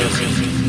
Sim, sim, sim.